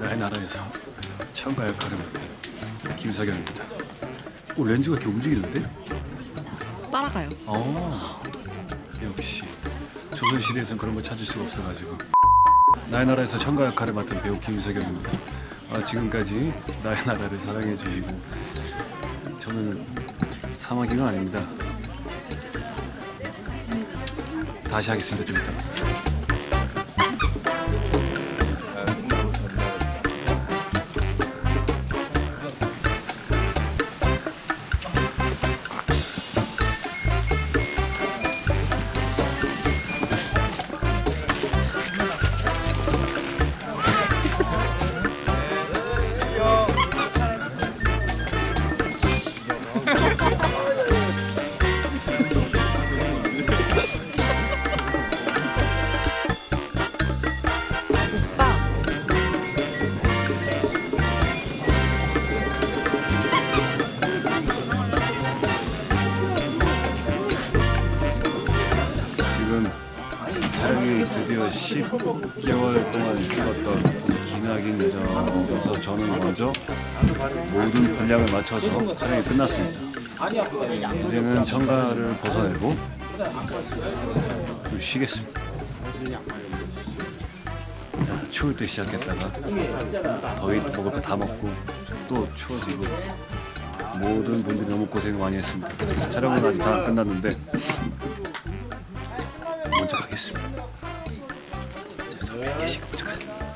나의 나라에서 참가 역할을 맡은 김사경입니다. 오 렌즈가 이렇게 움직이는데? 따라가요. 어 역시 조선시대에선 그런 걸 찾을 수가 없어가지고 나의 나라에서 청가 역할을 맡은 배우 김세경입니다 아, 지금까지 나의 나라를 사랑해 주시고 저는 사마귀가 아닙니다 다시 하겠습니다 좀 이따 촬영이 드디어 10개월 동안 찍었던 기나긴 여정에서 저는 먼저 모든 분량을 맞춰서 촬영이 끝났습니다. 이제는 청가를 벗어내고 좀 쉬겠습니다. 자, 추울 때 시작했다가 더위 먹을 거 다 먹고 또 추워지고 모든 분들이 너무 고생 많이 했습니다. 촬영은 아직 다안 끝났는데 먼저 가겠습니다. 자, 저 100개씩 먼저 가자.